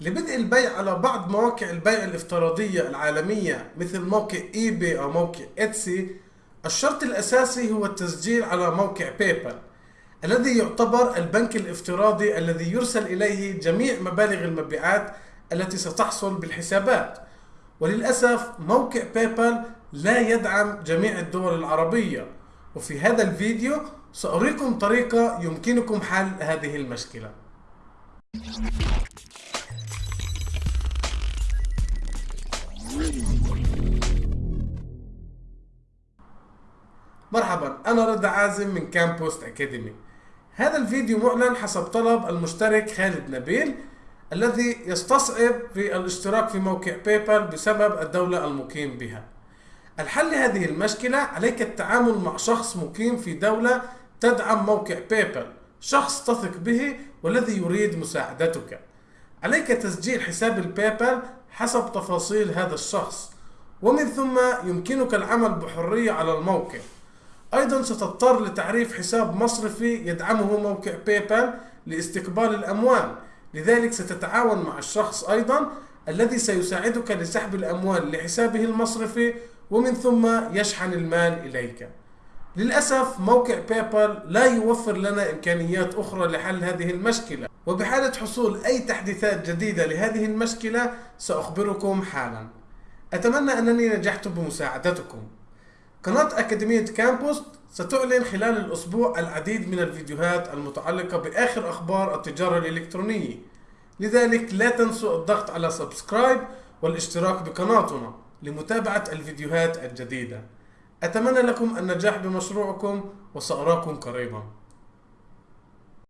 لبدء البيع على بعض مواقع البيع الافتراضية العالمية مثل موقع اي بي أو موقع اتسي الشرط الأساسي هو التسجيل على موقع بيبال الذي يعتبر البنك الافتراضي الذي يرسل إليه جميع مبالغ المبيعات التي ستحصل بالحسابات. وللأسف موقع بيبال لا يدعم جميع الدول العربية. وفي هذا الفيديو سأريكم طريقة يمكنكم حل هذه المشكلة. مرحبا أنا رضا عازم من كامبوست أكاديمي. هذا الفيديو معلن حسب طلب المشترك خالد نبيل الذي يستصعب في الاشتراك في موقع بيبال بسبب الدولة المقيم بها. الحل لهذه المشكلة عليك التعامل مع شخص مقيم في دولة تدعم موقع بيبال شخص تثق به والذي يريد مساعدتك. عليك تسجيل حساب البيبال حسب تفاصيل هذا الشخص. ومن ثم يمكنك العمل بحرية على الموقع. أيضا ستضطر لتعريف حساب مصرفي يدعمه موقع بايبال لاستقبال الأموال. لذلك ستتعاون مع الشخص أيضا الذي سيساعدك لسحب الأموال لحسابه المصرفي ومن ثم يشحن المال إليك. للأسف موقع بايبال لا يوفر لنا إمكانيات أخرى لحل هذه المشكلة. وبحالة حصول أي تحديثات جديدة لهذه المشكلة سأخبركم حالا. أتمنى أنني نجحت بمساعدتكم. قناة أكاديمية كامبوست ستعلن خلال الأسبوع العديد من الفيديوهات المتعلقة بآخر أخبار التجارة الإلكترونية. لذلك لا تنسوا الضغط على subscribe والاشتراك بقناتنا لمتابعة الفيديوهات الجديدة. أتمنى لكم النجاح بمشروعكم وسأراكم قريبا.